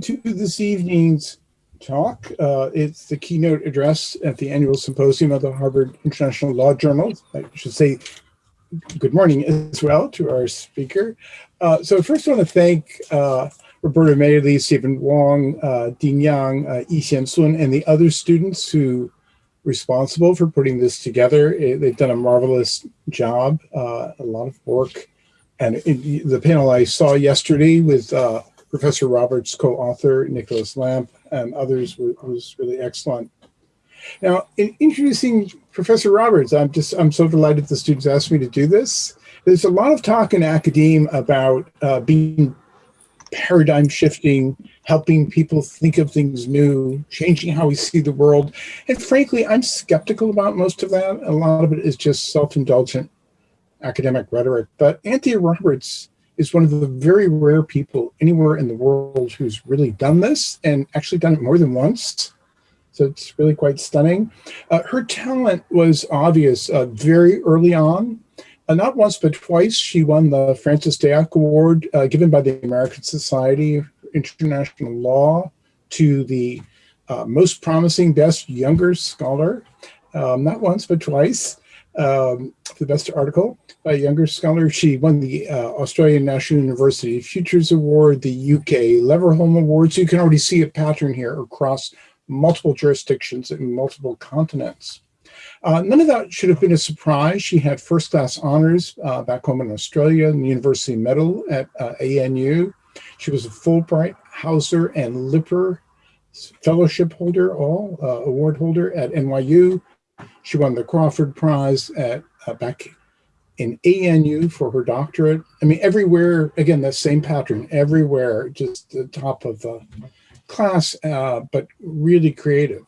to this evening's talk. Uh, it's the keynote address at the annual symposium of the Harvard International Law Journal. I should say good morning as well to our speaker. Uh, so first I want to thank uh, Roberta Mailey, Stephen Wong, uh, Dean Yang, uh, Yi Sun, and the other students who responsible for putting this together. It, they've done a marvelous job, uh, a lot of work. And it, the panel I saw yesterday with uh, Professor Roberts' co-author, Nicholas Lamp, and others was, really excellent. Now, in introducing Professor Roberts, I'm just, I'm so delighted the students asked me to do this. There's a lot of talk in academia about uh, being paradigm shifting, helping people think of things new, changing how we see the world. And frankly, I'm skeptical about most of that. A lot of it is just self-indulgent academic rhetoric. But Anthea Roberts is one of the very rare people anywhere in the world who's really done this and actually done it more than once. So it's really quite stunning. Uh, her talent was obvious uh, very early on. Uh, not once, but twice, she won the Francis Deák Award uh, given by the American Society of International Law to the uh, most promising best younger scholar. Um, not once, but twice um, the best article by a younger scholar. She won the uh, Australian National University Futures Award, the UK Leverhulme Award. So you can already see a pattern here across multiple jurisdictions and multiple continents. Uh, none of that should have been a surprise. She had first class honors uh, back home in Australia and the University Medal at uh, ANU. She was a Fulbright, Hauser, and Lipper fellowship holder, all uh, award holder at NYU. She won the Crawford Prize at uh, back in ANU for her doctorate. I mean, everywhere, again, that same pattern, everywhere, just the top of the class, uh, but really creative.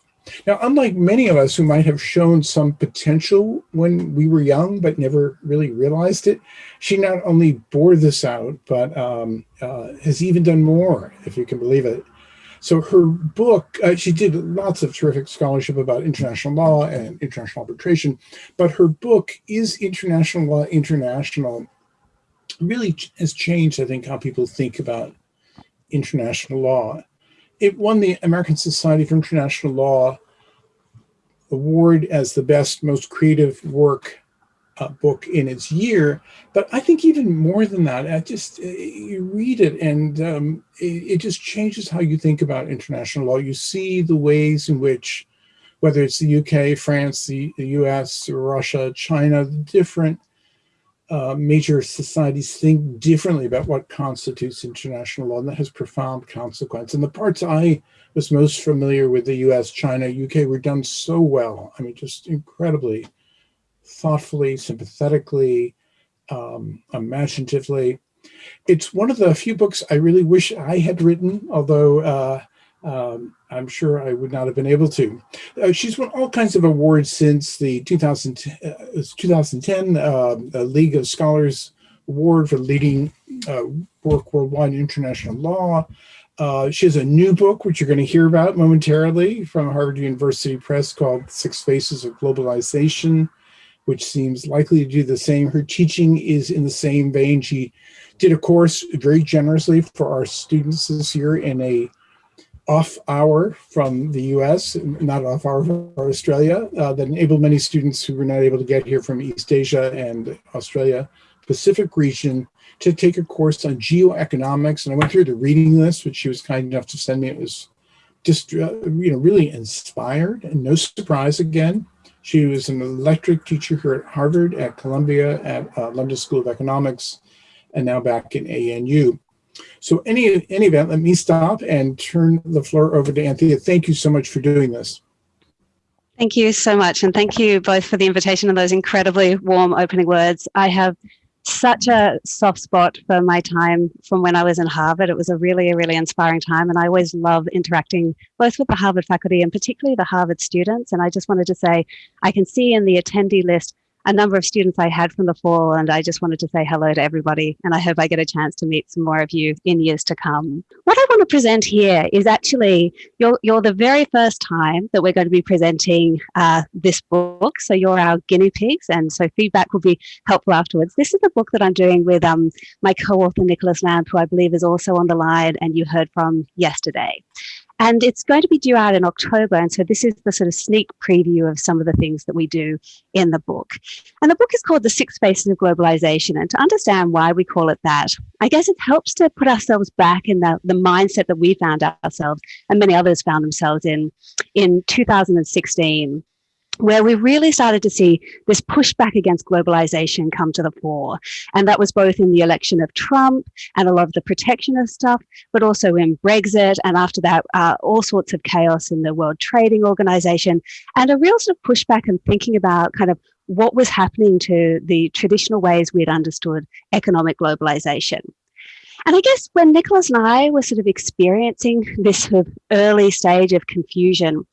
Now, unlike many of us who might have shown some potential when we were young, but never really realized it, she not only bore this out, but um, uh, has even done more, if you can believe it. So her book, uh, she did lots of terrific scholarship about international law and international arbitration, but her book is International Law International really has changed, I think, how people think about international law. It won the American Society for International Law award as the best, most creative work uh, book in its year. But I think even more than that, I just uh, you read it and um, it, it, just changes how you think about international law. You see the ways in which, whether it's the UK, France, the, the US, Russia, China, different uh, major societies think differently about what constitutes international law, and that has profound consequence. And the parts I was most familiar with the US, China, UK were done so well. I mean, just incredibly thoughtfully, sympathetically, um, imaginatively. It's one of the few books I really wish I had written, although uh, um, I'm sure I would not have been able to. Uh, she's won all kinds of awards since the 2000, uh, 2010 uh, League of Scholars Award for leading uh, work worldwide in international law. Uh, she has a new book, which you're going to hear about momentarily from Harvard University Press called Six Faces of Globalization which seems likely to do the same. Her teaching is in the same vein. She did a course very generously for our students this year in a off hour from the US, not off hour from Australia, uh, that enabled many students who were not able to get here from East Asia and Australia Pacific region to take a course on geoeconomics. And I went through the reading list, which she was kind enough to send me. It was just, uh, you know, really inspired and no surprise again. She was an electric teacher here at Harvard, at Columbia, at uh, London School of Economics, and now back in ANU. So any, any event, let me stop and turn the floor over to Anthea. Thank you so much for doing this. Thank you so much. And thank you both for the invitation and those incredibly warm opening words. I have such a soft spot for my time from when I was in Harvard. It was a really, really inspiring time. And I always love interacting both with the Harvard faculty and particularly the Harvard students. And I just wanted to say, I can see in the attendee list a number of students I had from the fall, and I just wanted to say hello to everybody. And I hope I get a chance to meet some more of you in years to come. What I want to present here is actually you're, you're the very first time that we're going to be presenting uh, this book. So you're our guinea pigs, and so feedback will be helpful afterwards. This is the book that I'm doing with um, my co-author Nicholas Lamp, who I believe is also on the line and you heard from yesterday. And it's going to be due out in October. And so this is the sort of sneak preview of some of the things that we do in the book. And the book is called The Six Faces of Globalization. And to understand why we call it that, I guess it helps to put ourselves back in the, the mindset that we found ourselves and many others found themselves in in 2016 where we really started to see this pushback against globalization come to the fore. And that was both in the election of Trump and a lot of the protectionist stuff, but also in Brexit. And after that, uh, all sorts of chaos in the World Trading Organization and a real sort of pushback and thinking about kind of what was happening to the traditional ways we had understood economic globalization. And I guess when Nicholas and I were sort of experiencing this sort of early stage of confusion,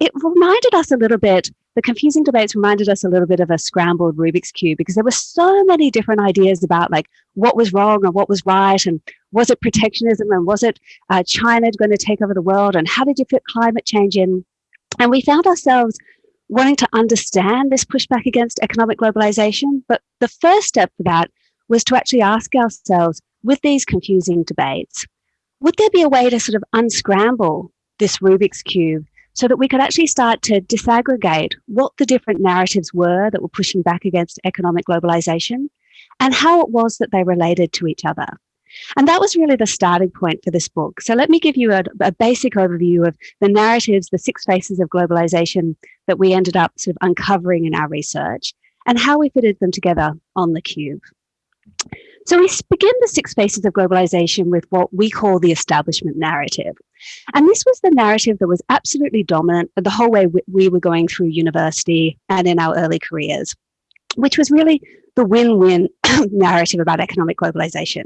it reminded us a little bit the confusing debates reminded us a little bit of a scrambled Rubik's Cube because there were so many different ideas about like what was wrong and what was right and was it protectionism and was it uh, China going to take over the world and how did you fit climate change in? And we found ourselves wanting to understand this pushback against economic globalization. But the first step for that was to actually ask ourselves with these confusing debates, would there be a way to sort of unscramble this Rubik's Cube so that we could actually start to disaggregate what the different narratives were that were pushing back against economic globalization and how it was that they related to each other. And that was really the starting point for this book. So let me give you a, a, basic overview of the narratives, the six faces of globalization that we ended up sort of uncovering in our research and how we fitted them together on the cube. So we begin the six faces of globalization with what we call the establishment narrative. And this was the narrative that was absolutely dominant the whole way we were going through university and in our early careers, which was really the win-win narrative about economic globalization.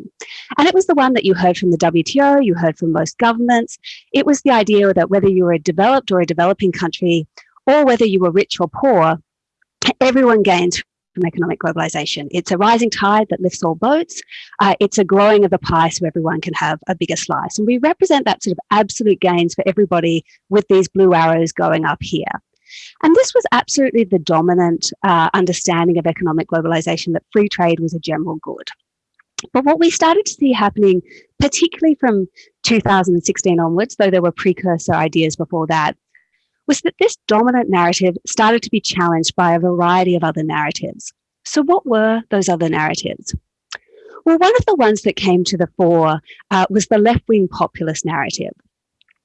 And it was the one that you heard from the WTO, you heard from most governments. It was the idea that whether you were a developed or a developing country, or whether you were rich or poor, everyone gains from economic globalization. It's a rising tide that lifts all boats. Uh, it's a growing of the pie so everyone can have a bigger slice. And we represent that sort of absolute gains for everybody with these blue arrows going up here. And this was absolutely the dominant uh, understanding of economic globalization that free trade was a general good. But what we started to see happening, particularly from 2016 onwards, though there were precursor ideas before that, was that this dominant narrative started to be challenged by a variety of other narratives. So what were those other narratives? Well, one of the ones that came to the fore uh, was the left-wing populist narrative.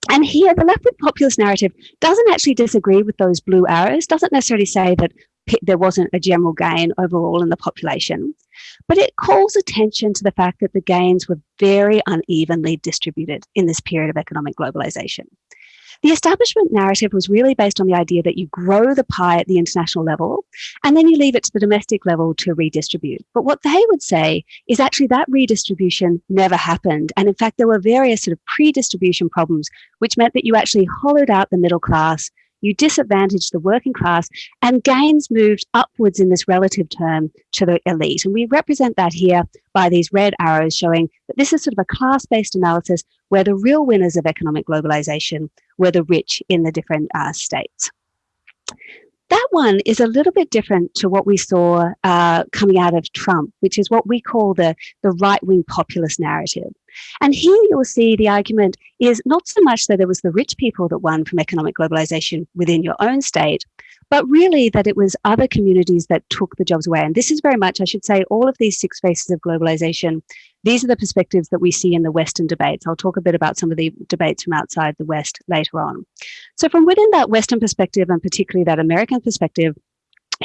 And here, the left-wing populist narrative doesn't actually disagree with those blue arrows, doesn't necessarily say that there wasn't a general gain overall in the population, but it calls attention to the fact that the gains were very unevenly distributed in this period of economic globalization. The establishment narrative was really based on the idea that you grow the pie at the international level and then you leave it to the domestic level to redistribute. But what they would say is actually that redistribution never happened. And in fact, there were various sort of pre-distribution problems, which meant that you actually hollowed out the middle class, you disadvantaged the working class and gains moved upwards in this relative term to the elite. And we represent that here by these red arrows showing that this is sort of a class-based analysis where the real winners of economic globalization were the rich in the different uh, states. That one is a little bit different to what we saw uh, coming out of Trump, which is what we call the, the right-wing populist narrative. And here you'll see the argument is not so much that it was the rich people that won from economic globalization within your own state, but really that it was other communities that took the jobs away. And this is very much, I should say, all of these six faces of globalization. These are the perspectives that we see in the Western debates. I'll talk a bit about some of the debates from outside the West later on. So from within that Western perspective, and particularly that American perspective,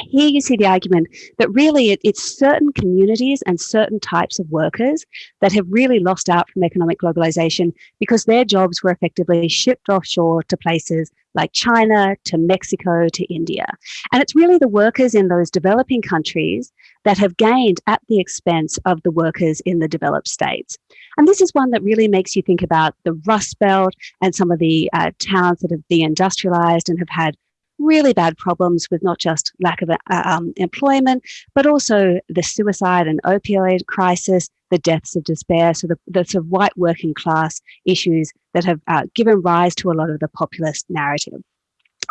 here you see the argument that really it, it's certain communities and certain types of workers that have really lost out from economic globalization because their jobs were effectively shipped offshore to places like China, to Mexico, to India. And it's really the workers in those developing countries that have gained at the expense of the workers in the developed states. And this is one that really makes you think about the Rust Belt and some of the uh, towns that have deindustrialized and have had really bad problems with not just lack of uh, um, employment, but also the suicide and opioid crisis, the deaths of despair, so the, the sort of white working class issues that have uh, given rise to a lot of the populist narrative.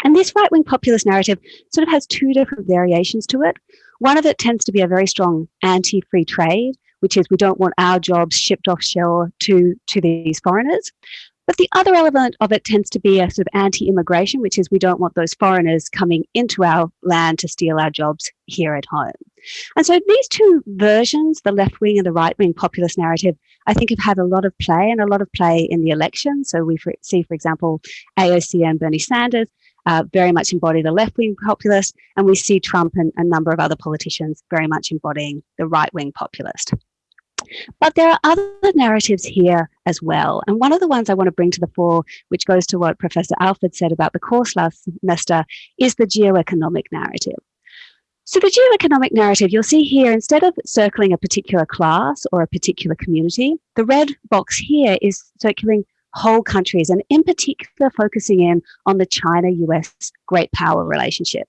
And this right wing populist narrative sort of has two different variations to it. One of it tends to be a very strong anti free trade, which is we don't want our jobs shipped offshore to, to these foreigners. But the other element of it tends to be a sort of anti-immigration, which is we don't want those foreigners coming into our land to steal our jobs here at home. And so these two versions, the left wing and the right wing populist narrative, I think have had a lot of play and a lot of play in the election. So we see, for example, AOC and Bernie Sanders uh, very much embody the left wing populist, and we see Trump and a number of other politicians very much embodying the right wing populist. But there are other narratives here as well. And one of the ones I want to bring to the fore, which goes to what Professor Alford said about the course last semester, is the geoeconomic narrative. So the geoeconomic narrative, you'll see here, instead of circling a particular class or a particular community, the red box here is circling whole countries and in particular focusing in on the China-US great power relationship.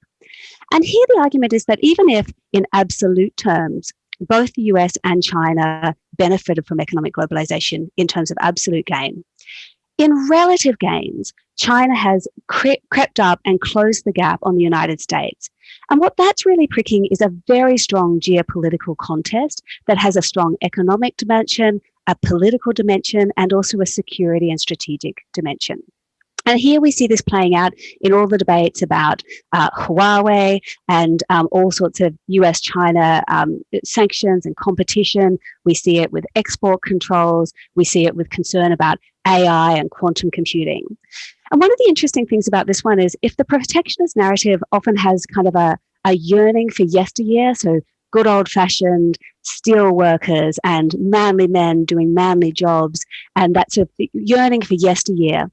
And here the argument is that even if in absolute terms, both the US and China benefited from economic globalization in terms of absolute gain. In relative gains, China has cre crept up and closed the gap on the United States. And what that's really pricking is a very strong geopolitical contest that has a strong economic dimension, a political dimension, and also a security and strategic dimension. And here we see this playing out in all the debates about uh, Huawei and um, all sorts of US China um, sanctions and competition. We see it with export controls. We see it with concern about AI and quantum computing. And one of the interesting things about this one is if the protectionist narrative often has kind of a, a yearning for yesteryear, so good old fashioned steel workers and manly men doing manly jobs and that sort of yearning for yesteryear.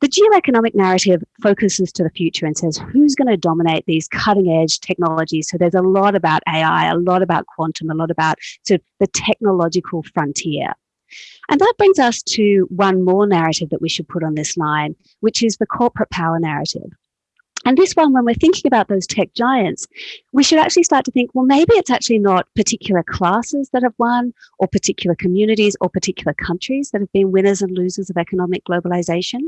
The geoeconomic narrative focuses to the future and says who's going to dominate these cutting edge technologies. So there's a lot about AI, a lot about quantum, a lot about sort of the technological frontier. And that brings us to one more narrative that we should put on this line, which is the corporate power narrative. And this one, when we're thinking about those tech giants, we should actually start to think, well, maybe it's actually not particular classes that have won, or particular communities, or particular countries that have been winners and losers of economic globalization.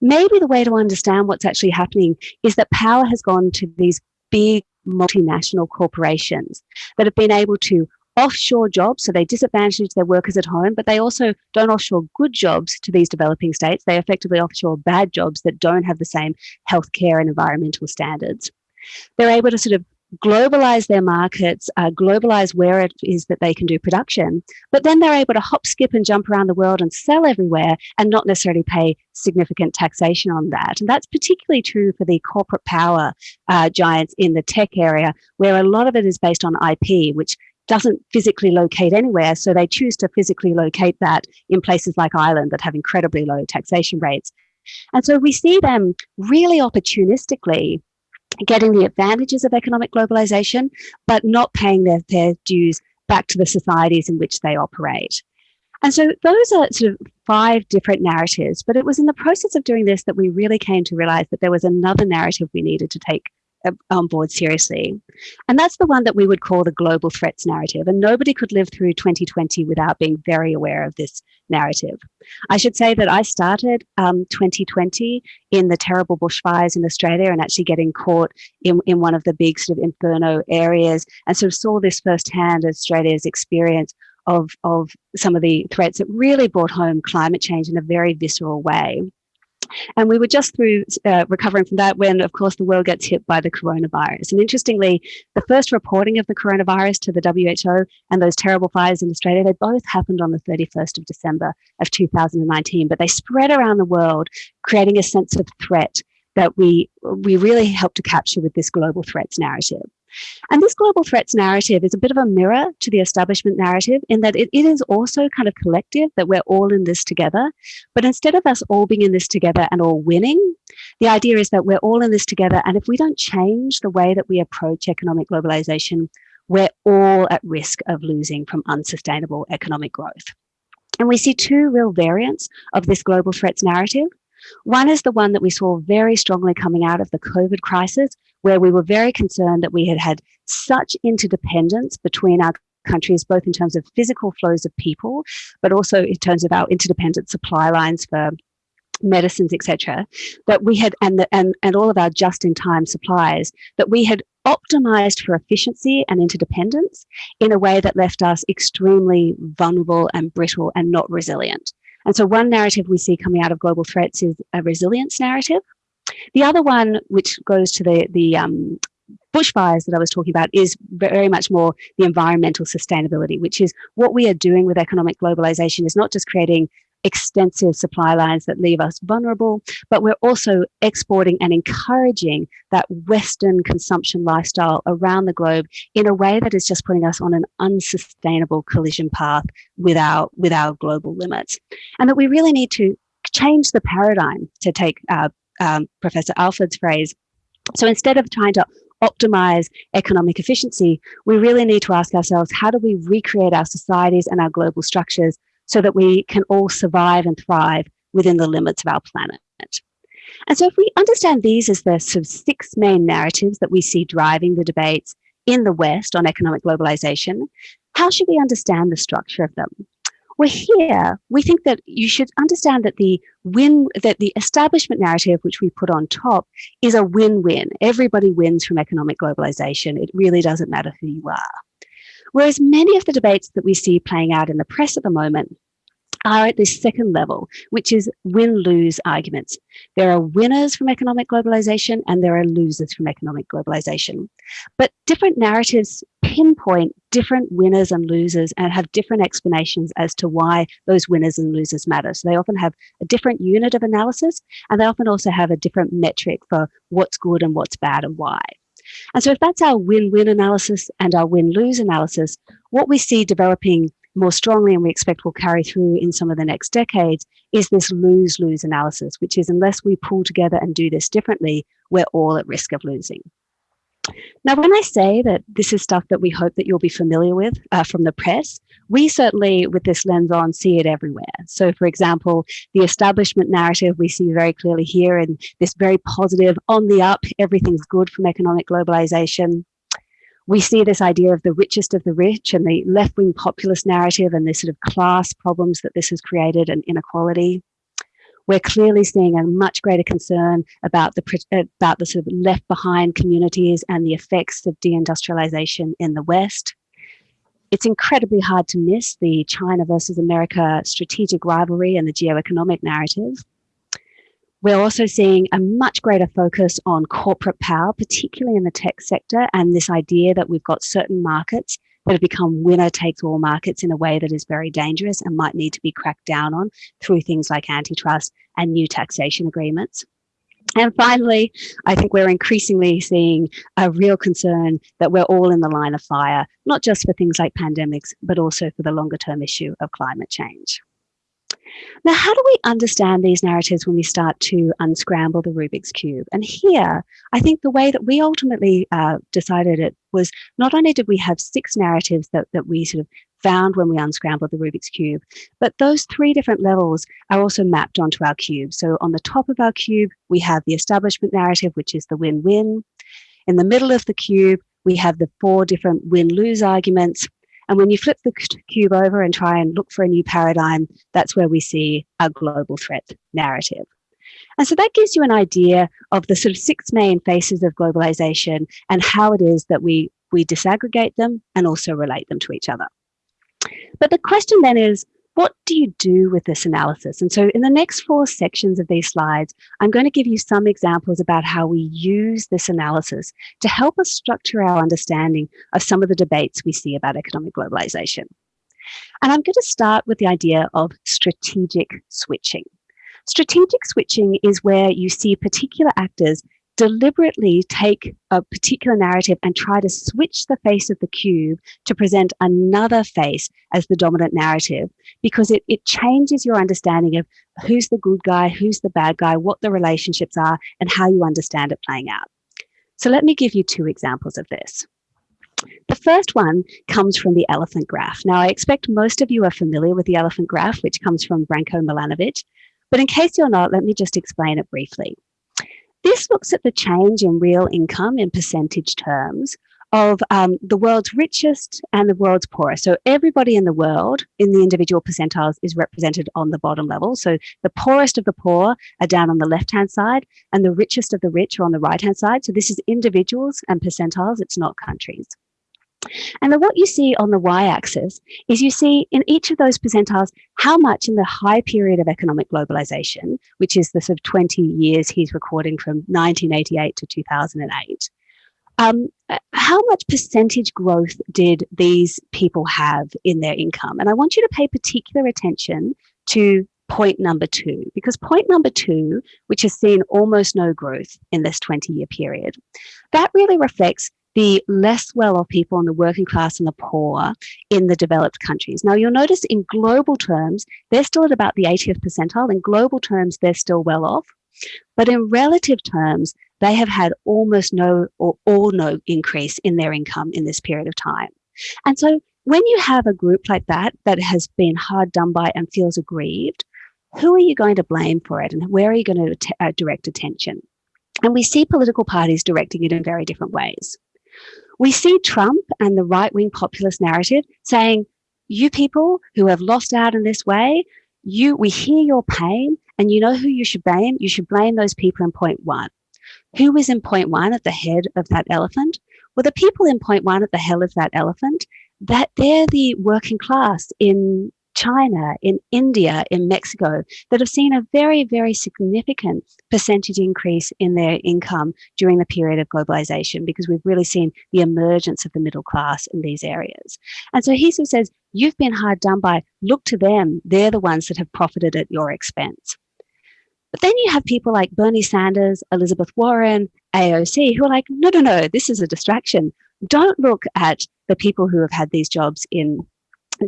Maybe the way to understand what's actually happening is that power has gone to these big multinational corporations that have been able to offshore jobs, so they disadvantage their workers at home, but they also don't offshore good jobs to these developing states. They effectively offshore bad jobs that don't have the same healthcare and environmental standards. They're able to sort of globalize their markets, uh, globalize where it is that they can do production, but then they're able to hop, skip, and jump around the world and sell everywhere and not necessarily pay significant taxation on that. And that's particularly true for the corporate power uh, giants in the tech area, where a lot of it is based on IP, which doesn't physically locate anywhere. So they choose to physically locate that in places like Ireland that have incredibly low taxation rates. And so we see them really opportunistically getting the advantages of economic globalization, but not paying their fair dues back to the societies in which they operate. And so those are sort of five different narratives, but it was in the process of doing this that we really came to realize that there was another narrative we needed to take on board seriously. And that's the one that we would call the global threats narrative. And nobody could live through 2020 without being very aware of this narrative. I should say that I started um, 2020 in the terrible bushfires in Australia and actually getting caught in, in one of the big sort of inferno areas and sort of saw this firsthand Australia's experience of, of some of the threats that really brought home climate change in a very visceral way. And we were just through uh, recovering from that when, of course, the world gets hit by the coronavirus. And interestingly, the first reporting of the coronavirus to the WHO and those terrible fires in Australia, they both happened on the 31st of December of 2019, but they spread around the world, creating a sense of threat that we, we really help to capture with this global threats narrative. And this global threats narrative is a bit of a mirror to the establishment narrative in that it, it is also kind of collective, that we're all in this together. But instead of us all being in this together and all winning, the idea is that we're all in this together. And if we don't change the way that we approach economic globalization, we're all at risk of losing from unsustainable economic growth. And we see two real variants of this global threats narrative. One is the one that we saw very strongly coming out of the COVID crisis, where we were very concerned that we had had such interdependence between our countries, both in terms of physical flows of people, but also in terms of our interdependent supply lines for medicines, etc., that we had, and, the, and, and all of our just-in-time supplies, that we had optimized for efficiency and interdependence in a way that left us extremely vulnerable and brittle and not resilient. And so one narrative we see coming out of global threats is a resilience narrative. The other one, which goes to the, the um, bushfires that I was talking about, is very much more the environmental sustainability, which is what we are doing with economic globalization is not just creating extensive supply lines that leave us vulnerable, but we're also exporting and encouraging that Western consumption lifestyle around the globe in a way that is just putting us on an unsustainable collision path with our, with our global limits. And that we really need to change the paradigm, to take uh, um, Professor Alford's phrase. So instead of trying to optimize economic efficiency, we really need to ask ourselves, how do we recreate our societies and our global structures so that we can all survive and thrive within the limits of our planet. And so if we understand these as the sort of six main narratives that we see driving the debates in the West on economic globalization, how should we understand the structure of them? Well, here we think that you should understand that the win that the establishment narrative, which we put on top, is a win-win. Everybody wins from economic globalization. It really doesn't matter who you are. Whereas many of the debates that we see playing out in the press at the moment are at this second level, which is win-lose arguments. There are winners from economic globalization and there are losers from economic globalization. But different narratives pinpoint different winners and losers and have different explanations as to why those winners and losers matter. So they often have a different unit of analysis and they often also have a different metric for what's good and what's bad and why. And so if that's our win-win analysis and our win-lose analysis, what we see developing more strongly and we expect will carry through in some of the next decades is this lose-lose analysis, which is unless we pull together and do this differently, we're all at risk of losing. Now, when I say that this is stuff that we hope that you'll be familiar with uh, from the press, we certainly, with this lens on, see it everywhere. So, for example, the establishment narrative we see very clearly here in this very positive, on the up, everything's good from economic globalization. We see this idea of the richest of the rich and the left-wing populist narrative and the sort of class problems that this has created and inequality we're clearly seeing a much greater concern about the uh, about the sort of left behind communities and the effects of deindustrialization in the West. It's incredibly hard to miss the China versus America strategic rivalry and the geoeconomic narrative. We're also seeing a much greater focus on corporate power, particularly in the tech sector, and this idea that we've got certain markets that have become winner takes all markets in a way that is very dangerous and might need to be cracked down on through things like antitrust and new taxation agreements. And finally, I think we're increasingly seeing a real concern that we're all in the line of fire, not just for things like pandemics, but also for the longer term issue of climate change. Now, how do we understand these narratives when we start to unscramble the Rubik's Cube? And here, I think the way that we ultimately uh, decided it was not only did we have six narratives that, that we sort of found when we unscrambled the Rubik's Cube, but those three different levels are also mapped onto our cube. So on the top of our cube, we have the establishment narrative, which is the win-win. In the middle of the cube, we have the four different win-lose arguments. And when you flip the cube over and try and look for a new paradigm, that's where we see a global threat narrative. And so that gives you an idea of the sort of six main faces of globalization and how it is that we, we disaggregate them and also relate them to each other. But the question then is, what do you do with this analysis? And so in the next four sections of these slides, I'm going to give you some examples about how we use this analysis to help us structure our understanding of some of the debates we see about economic globalization. And I'm going to start with the idea of strategic switching. Strategic switching is where you see particular actors deliberately take a particular narrative and try to switch the face of the cube to present another face as the dominant narrative because it, it changes your understanding of who's the good guy, who's the bad guy, what the relationships are, and how you understand it playing out. So let me give you two examples of this. The first one comes from the elephant graph. Now, I expect most of you are familiar with the elephant graph, which comes from Branko Milanovic, But in case you're not, let me just explain it briefly. This looks at the change in real income in percentage terms of um, the world's richest and the world's poorest. So everybody in the world in the individual percentiles is represented on the bottom level. So the poorest of the poor are down on the left-hand side and the richest of the rich are on the right-hand side. So this is individuals and percentiles, it's not countries. And then what you see on the y-axis is you see in each of those percentiles how much in the high period of economic globalization, which is the sort of 20 years he's recording from 1988 to 2008, um, uh, how much percentage growth did these people have in their income? And I want you to pay particular attention to point number two, because point number two, which has seen almost no growth in this 20 year period, that really reflects the less well-off people and the working class and the poor in the developed countries. Now, you'll notice in global terms, they're still at about the 80th percentile. In global terms, they're still well off. But in relative terms, they have had almost no or all no increase in their income in this period of time. And so when you have a group like that, that has been hard done by and feels aggrieved, who are you going to blame for it and where are you going to uh, direct attention? And we see political parties directing it in very different ways. We see Trump and the right wing populist narrative saying, you people who have lost out in this way, you, we hear your pain and you know who you should blame? You should blame those people in point one. Who is in point one at the head of that elephant? Well, the people in point one at the head of that elephant, that they're the working class in China, in India, in Mexico, that have seen a very, very significant percentage increase in their income during the period of globalization, because we've really seen the emergence of the middle class in these areas. And so he sort of says, you've been hard done by, look to them, they're the ones that have profited at your expense. But then you have people like Bernie Sanders, Elizabeth Warren, AOC, who are like, no, no, no, this is a distraction. Don't look at the people who have had these jobs in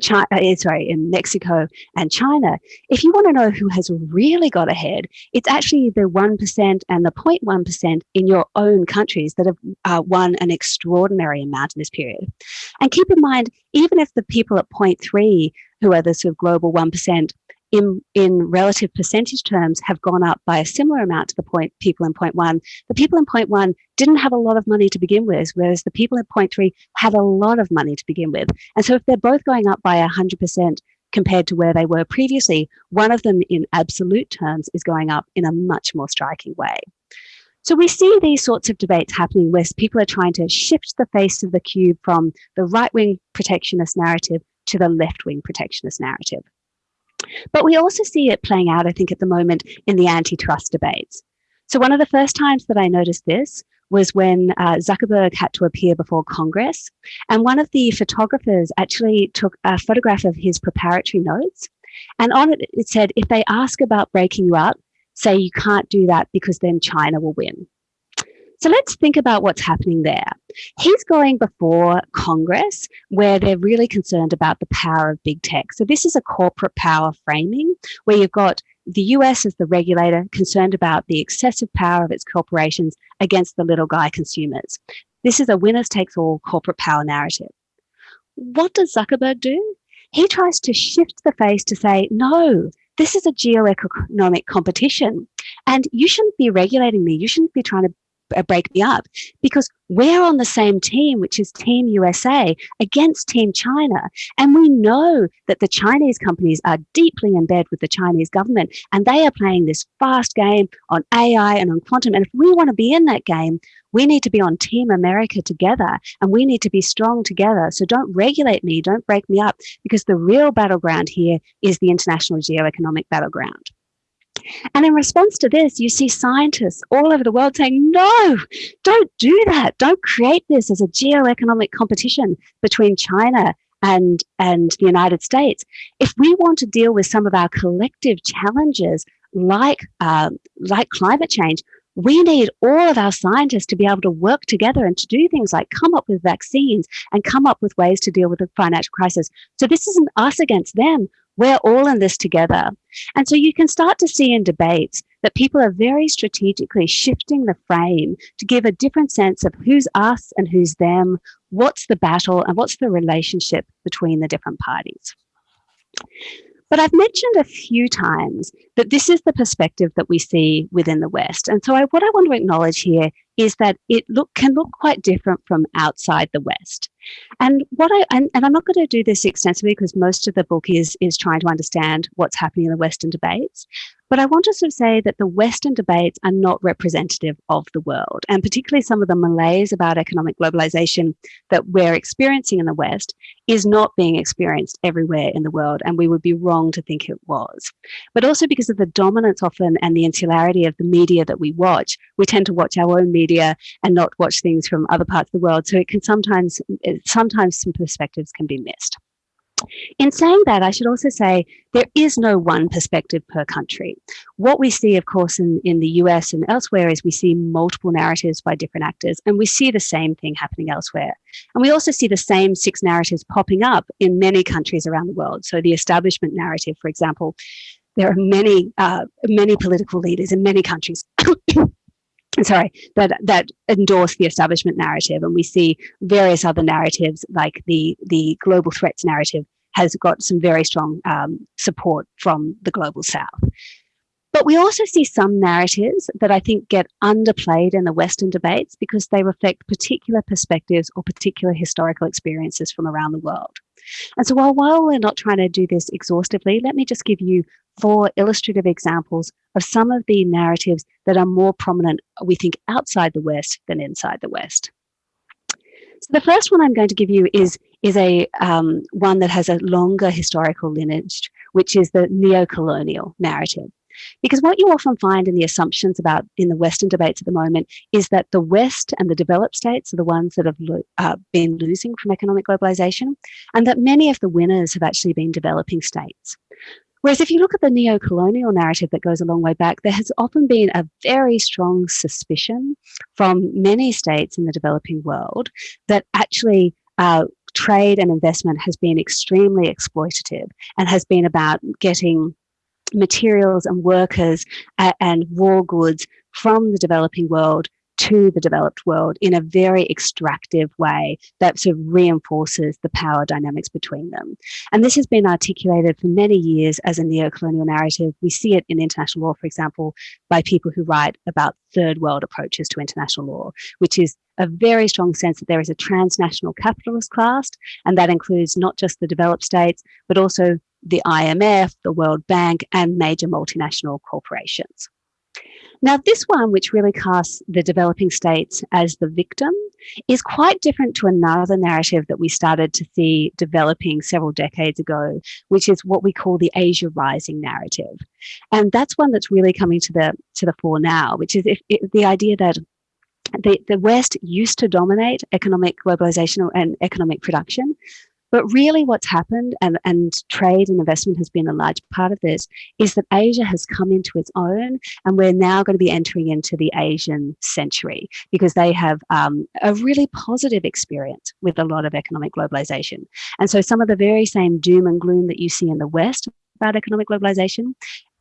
China, uh, sorry, in Mexico and China, if you want to know who has really got ahead, it's actually the 1% and the 0.1% in your own countries that have uh, won an extraordinary amount in this period. And keep in mind, even if the people at 0.3, who are the sort of global 1%, in, in relative percentage terms have gone up by a similar amount to the point people in point one. The people in point one didn't have a lot of money to begin with, whereas the people in point three had a lot of money to begin with. And so if they're both going up by 100% compared to where they were previously, one of them in absolute terms is going up in a much more striking way. So we see these sorts of debates happening where people are trying to shift the face of the cube from the right-wing protectionist narrative to the left-wing protectionist narrative. But we also see it playing out, I think, at the moment in the antitrust debates. So one of the first times that I noticed this was when uh, Zuckerberg had to appear before Congress. And one of the photographers actually took a photograph of his preparatory notes. And on it, it said, if they ask about breaking you up, say you can't do that because then China will win. So let's think about what's happening there. He's going before Congress where they're really concerned about the power of big tech. So this is a corporate power framing where you've got the US as the regulator concerned about the excessive power of its corporations against the little guy consumers. This is a winners takes all corporate power narrative. What does Zuckerberg do? He tries to shift the face to say, no, this is a geoeconomic competition and you shouldn't be regulating me. You shouldn't be trying to Uh, break me up because we're on the same team, which is Team USA against Team China. And we know that the Chinese companies are deeply in bed with the Chinese government and they are playing this fast game on AI and on quantum. And if we want to be in that game, we need to be on Team America together and we need to be strong together. So don't regulate me, don't break me up, because the real battleground here is the international geoeconomic battleground. And in response to this, you see scientists all over the world saying, no, don't do that. Don't create this as a geoeconomic competition between China and, and the United States. If we want to deal with some of our collective challenges like, uh, like climate change, we need all of our scientists to be able to work together and to do things like come up with vaccines and come up with ways to deal with the financial crisis. So this isn't us against them. We're all in this together. And so you can start to see in debates that people are very strategically shifting the frame to give a different sense of who's us and who's them, what's the battle and what's the relationship between the different parties. But I've mentioned a few times that this is the perspective that we see within the West. And so I, what I want to acknowledge here is that it look can look quite different from outside the West. And what I and, and I'm not going to do this extensively because most of the book is is trying to understand what's happening in the Western debates. But I want to sort of say that the Western debates are not representative of the world, and particularly some of the malaise about economic globalization that we're experiencing in the West is not being experienced everywhere in the world, and we would be wrong to think it was. But also because of the dominance often and the insularity of the media that we watch, we tend to watch our own media and not watch things from other parts of the world. So it can sometimes, sometimes some perspectives can be missed. In saying that, I should also say there is no one perspective per country. What we see, of course, in, in the US and elsewhere is we see multiple narratives by different actors, and we see the same thing happening elsewhere. And we also see the same six narratives popping up in many countries around the world. So the establishment narrative, for example, there are many, uh, many political leaders in many countries sorry, that, that endorse the establishment narrative. And we see various other narratives like the, the global threats narrative has got some very strong um, support from the global south. But we also see some narratives that I think get underplayed in the Western debates because they reflect particular perspectives or particular historical experiences from around the world. And so while, while we're not trying to do this exhaustively, let me just give you four illustrative examples of some of the narratives that are more prominent, we think, outside the West than inside the West. So the first one I'm going to give you is, is a um, one that has a longer historical lineage, which is the neo-colonial narrative. Because what you often find in the assumptions about in the Western debates at the moment is that the West and the developed states are the ones that have lo uh, been losing from economic globalization, and that many of the winners have actually been developing states. Whereas if you look at the neo-colonial narrative that goes a long way back, there has often been a very strong suspicion from many states in the developing world that actually uh, trade and investment has been extremely exploitative and has been about getting materials and workers and raw goods from the developing world to the developed world in a very extractive way that sort of reinforces the power dynamics between them. And this has been articulated for many years as a neo-colonial narrative. We see it in international law, for example, by people who write about third world approaches to international law, which is a very strong sense that there is a transnational capitalist class, and that includes not just the developed states, but also the IMF, the World Bank, and major multinational corporations. Now, this one, which really casts the developing states as the victim, is quite different to another narrative that we started to see developing several decades ago, which is what we call the Asia Rising narrative. And that's one that's really coming to the, to the fore now, which is if, if the idea that the, the West used to dominate economic globalization and economic production, but really what's happened, and, and trade and investment has been a large part of this, is that Asia has come into its own and we're now going to be entering into the Asian century because they have um, a really positive experience with a lot of economic globalization. And so some of the very same doom and gloom that you see in the West about economic globalization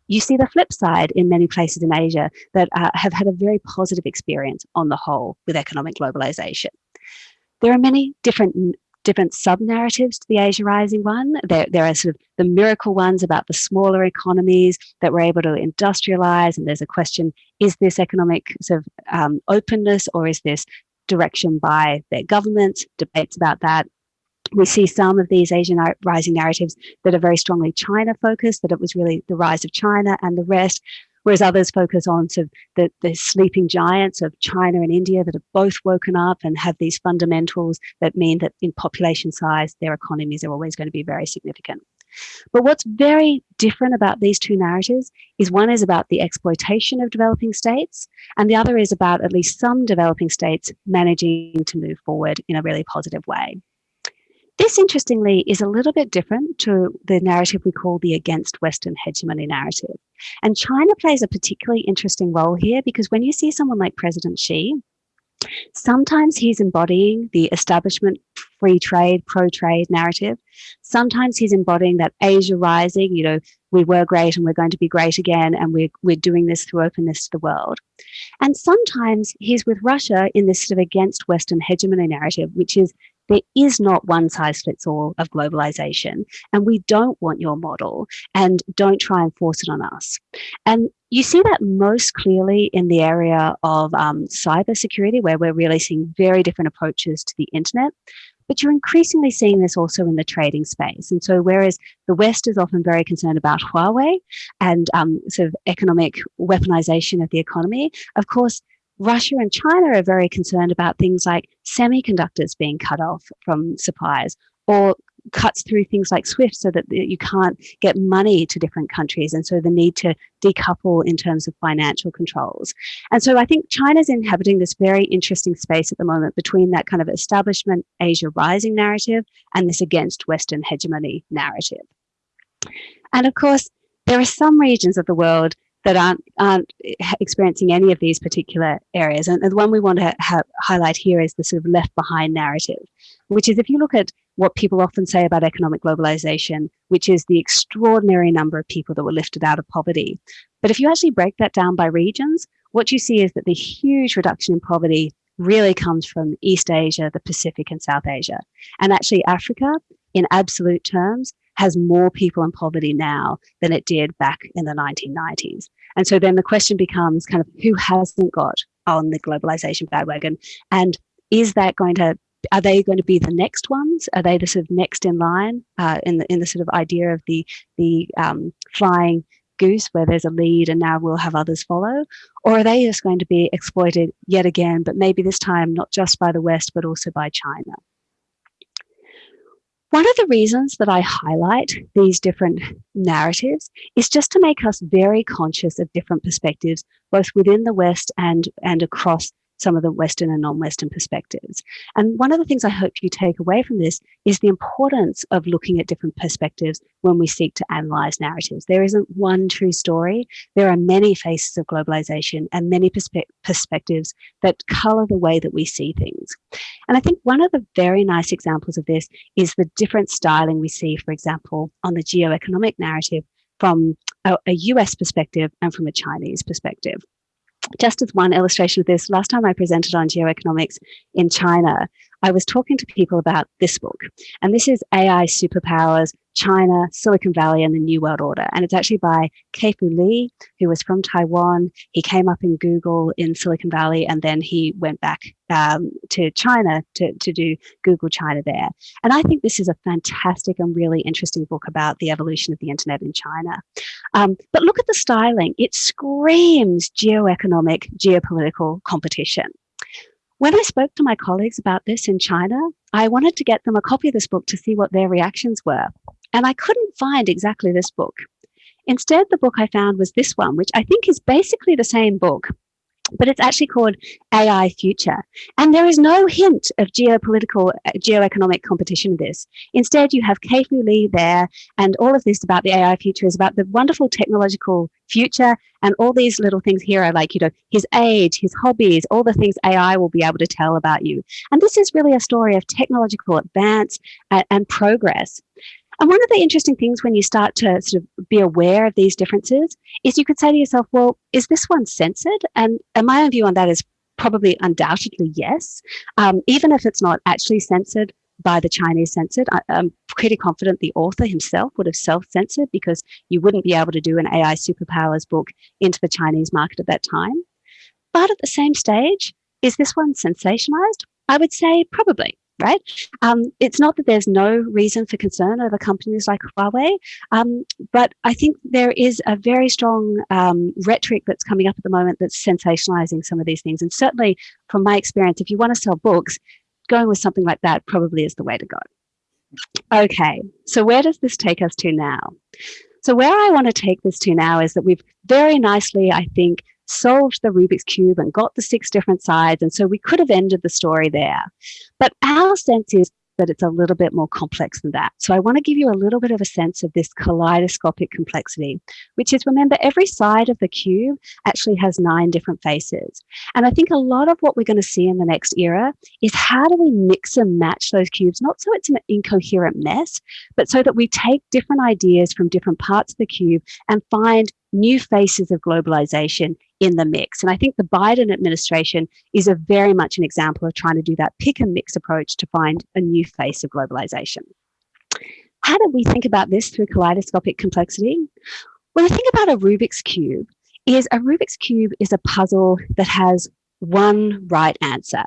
you see the flip side in many places in Asia that uh, have had a very positive experience on the whole with economic globalization. There are many different different sub-narratives to the Asia Rising one. There, there are sort of the miracle ones about the smaller economies that were able to industrialize. And there's a question, is this economic sort of um, openness or is this direction by their governments? Debates about that. We see some of these Asian rising narratives that are very strongly China focused, that it was really the rise of China and the rest whereas others focus on sort of the, the sleeping giants of China and India that have both woken up and have these fundamentals that mean that in population size, their economies are always going to be very significant. But what's very different about these two narratives is one is about the exploitation of developing states, and the other is about at least some developing states managing to move forward in a really positive way. This, interestingly, is a little bit different to the narrative we call the against Western hegemony narrative. And China plays a particularly interesting role here because when you see someone like President Xi, sometimes he's embodying the establishment free trade, pro trade narrative. Sometimes he's embodying that Asia rising, you know, we were great and we're going to be great again, and we're, we're doing this through openness to the world. And sometimes he's with Russia in this sort of against Western hegemony narrative, which is there is not one size fits all of globalization, and we don't want your model, and don't try and force it on us. And you see that most clearly in the area of um, cybersecurity, where we're really seeing very different approaches to the internet. But you're increasingly seeing this also in the trading space. And so, whereas the West is often very concerned about Huawei and um, sort of economic weaponization of the economy, of course, Russia and China are very concerned about things like semiconductors being cut off from suppliers or cuts through things like SWIFT so that you can't get money to different countries. And so the need to decouple in terms of financial controls. And so I think China's inhabiting this very interesting space at the moment between that kind of establishment Asia rising narrative and this against Western hegemony narrative. And of course, there are some regions of the world that aren't, aren't experiencing any of these particular areas. And the one we want to highlight here is the sort of left behind narrative, which is if you look at what people often say about economic globalization, which is the extraordinary number of people that were lifted out of poverty. But if you actually break that down by regions, what you see is that the huge reduction in poverty really comes from East Asia, the Pacific, and South Asia. And actually, Africa, in absolute terms, has more people in poverty now than it did back in the 1990s. And so then the question becomes kind of who hasn't got on the globalization bandwagon? And is that going to are they going to be the next ones? Are they the sort of next in line uh, in the in the sort of idea of the the um, flying goose where there's a lead and now we'll have others follow? Or are they just going to be exploited yet again, but maybe this time not just by the West, but also by China? One of the reasons that I highlight these different narratives is just to make us very conscious of different perspectives, both within the West and, and across some of the Western and non-Western perspectives. And one of the things I hope you take away from this is the importance of looking at different perspectives when we seek to analyze narratives. There isn't one true story. There are many faces of globalization and many perspe perspectives that color the way that we see things. And I think one of the very nice examples of this is the different styling we see, for example, on the geoeconomic narrative from a, a US perspective and from a Chinese perspective just as one illustration of this, last time I presented on geoeconomics in China, I was talking to people about this book. And this is AI Superpowers China, Silicon Valley, and the New World Order. And it's actually by Kai-Fu Lee, who was from Taiwan. He came up in Google in Silicon Valley, and then he went back um, to China to, to do Google China there. And I think this is a fantastic and really interesting book about the evolution of the internet in China. Um, but look at the styling. It screams geoeconomic, geopolitical competition. When I spoke to my colleagues about this in China, I wanted to get them a copy of this book to see what their reactions were. And I couldn't find exactly this book. Instead, the book I found was this one, which I think is basically the same book, but it's actually called AI Future. And there is no hint of geopolitical, uh, geoeconomic competition in this. Instead, you have Kai-Fu Lee there, and all of this about the AI future is about the wonderful technological future. And all these little things here are like, you know, his age, his hobbies, all the things AI will be able to tell about you. And this is really a story of technological advance and, and progress. And one of the interesting things when you start to sort of be aware of these differences is you could say to yourself, well, is this one censored? And, and my own view on that is probably undoubtedly yes. Um, even if it's not actually censored by the Chinese censored, I, I'm pretty confident the author himself would have self-censored because you wouldn't be able to do an AI superpowers book into the Chinese market at that time. But at the same stage, is this one sensationalized? I would say probably right? Um, it's not that there's no reason for concern over companies like Huawei, um, but I think there is a very strong um, rhetoric that's coming up at the moment that's sensationalizing some of these things. And certainly from my experience, if you want to sell books, going with something like that probably is the way to go. Okay, so where does this take us to now? So where I want to take this to now is that we've very nicely, I think, solved the Rubik's Cube and got the six different sides. And so we could have ended the story there. But our sense is that it's a little bit more complex than that. So I want to give you a little bit of a sense of this kaleidoscopic complexity, which is remember every side of the cube actually has nine different faces. And I think a lot of what we're going to see in the next era is how do we mix and match those cubes, not so it's an incoherent mess, but so that we take different ideas from different parts of the cube and find new faces of globalization in the mix. And I think the Biden administration is a very much an example of trying to do that pick and mix approach to find a new face of globalization. How do we think about this through kaleidoscopic complexity? Well, the thing about a Rubik's Cube is a Rubik's Cube is a puzzle that has one right answer.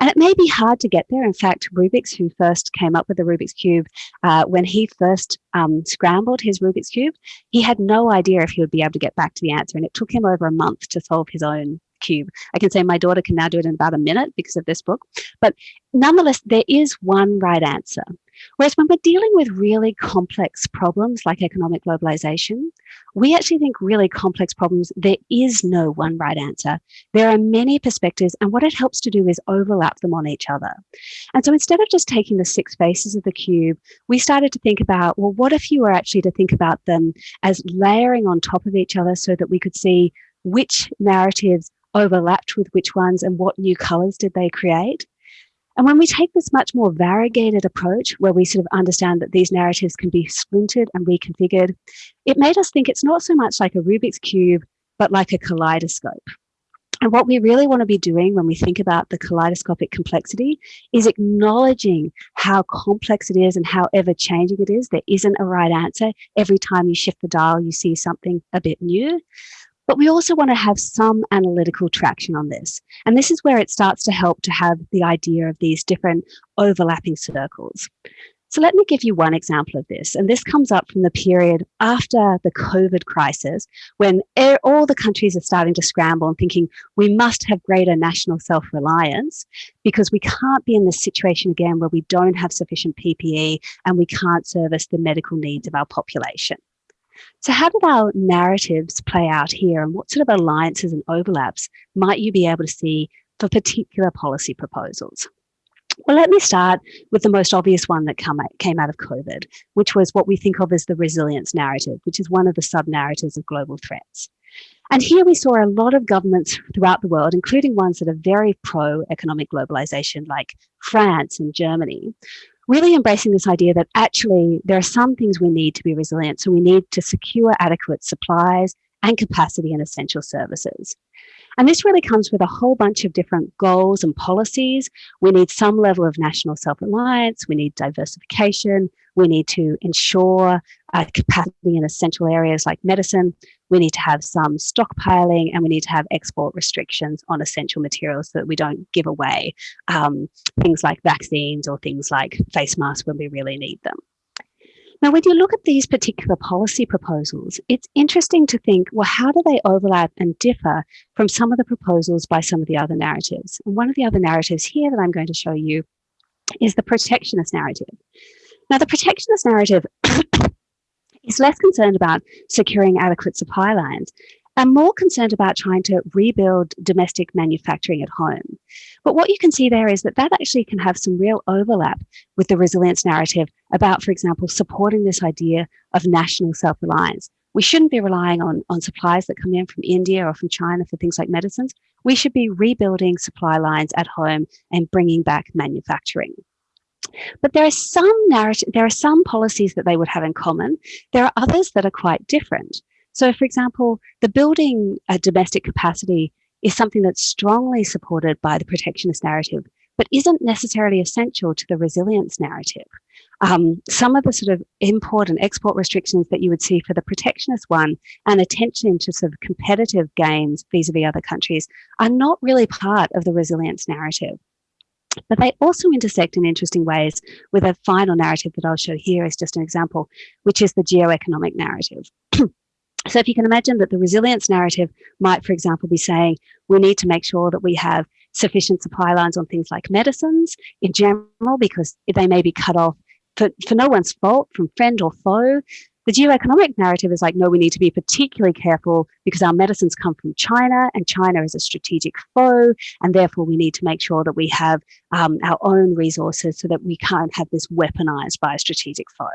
And it may be hard to get there. In fact, Rubik's, who first came up with the Rubik's Cube, uh, when he first um, scrambled his Rubik's Cube, he had no idea if he would be able to get back to the answer. And it took him over a month to solve his own cube. I can say my daughter can now do it in about a minute because of this book. But nonetheless, there is one right answer. Whereas when we're dealing with really complex problems like economic globalization, we actually think really complex problems, there is no one right answer. There are many perspectives, and what it helps to do is overlap them on each other. And so instead of just taking the six faces of the cube, we started to think about, well, what if you were actually to think about them as layering on top of each other so that we could see which narratives overlapped with which ones and what new colors did they create? And when we take this much more variegated approach, where we sort of understand that these narratives can be splintered and reconfigured, it made us think it's not so much like a Rubik's Cube, but like a kaleidoscope. And what we really want to be doing when we think about the kaleidoscopic complexity is acknowledging how complex it is and how ever changing it is. There isn't a right answer. Every time you shift the dial, you see something a bit new. But we also want to have some analytical traction on this. And this is where it starts to help to have the idea of these different overlapping circles. So let me give you one example of this. And this comes up from the period after the COVID crisis, when all the countries are starting to scramble and thinking we must have greater national self-reliance because we can't be in this situation again where we don't have sufficient PPE and we can't service the medical needs of our population. So how did our narratives play out here and what sort of alliances and overlaps might you be able to see for particular policy proposals? Well, let me start with the most obvious one that come, came out of COVID, which was what we think of as the resilience narrative, which is one of the sub-narratives of global threats. And here we saw a lot of governments throughout the world, including ones that are very pro-economic globalization, like France and Germany, really embracing this idea that actually there are some things we need to be resilient. So we need to secure adequate supplies and capacity in essential services. And this really comes with a whole bunch of different goals and policies. We need some level of national self-reliance. We need diversification. We need to ensure uh, capacity in essential areas like medicine. We need to have some stockpiling and we need to have export restrictions on essential materials so that we don't give away um, things like vaccines or things like face masks when we really need them. Now, when you look at these particular policy proposals, it's interesting to think, well, how do they overlap and differ from some of the proposals by some of the other narratives? And one of the other narratives here that I'm going to show you is the protectionist narrative. Now, the protectionist narrative is less concerned about securing adequate supply lines and more concerned about trying to rebuild domestic manufacturing at home. But what you can see there is that that actually can have some real overlap with the resilience narrative about, for example, supporting this idea of national self-reliance. We shouldn't be relying on, on supplies that come in from India or from China for things like medicines. We should be rebuilding supply lines at home and bringing back manufacturing. But there are some narrative, there are some policies that they would have in common. There are others that are quite different. So for example, the building a domestic capacity is something that's strongly supported by the protectionist narrative, but isn't necessarily essential to the resilience narrative. Um, some of the sort of import and export restrictions that you would see for the protectionist one and attention to sort of competitive gains vis-a-vis -vis other countries are not really part of the resilience narrative. But they also intersect in interesting ways with a final narrative that I'll show here as just an example, which is the geoeconomic narrative. so if you can imagine that the resilience narrative might, for example, be saying, we need to make sure that we have sufficient supply lines on things like medicines in general, because they may be cut off for, for no one's fault from friend or foe. The geoeconomic narrative is like, no, we need to be particularly careful because our medicines come from China and China is a strategic foe. And therefore we need to make sure that we have um, our own resources so that we can't have this weaponized by a strategic foe.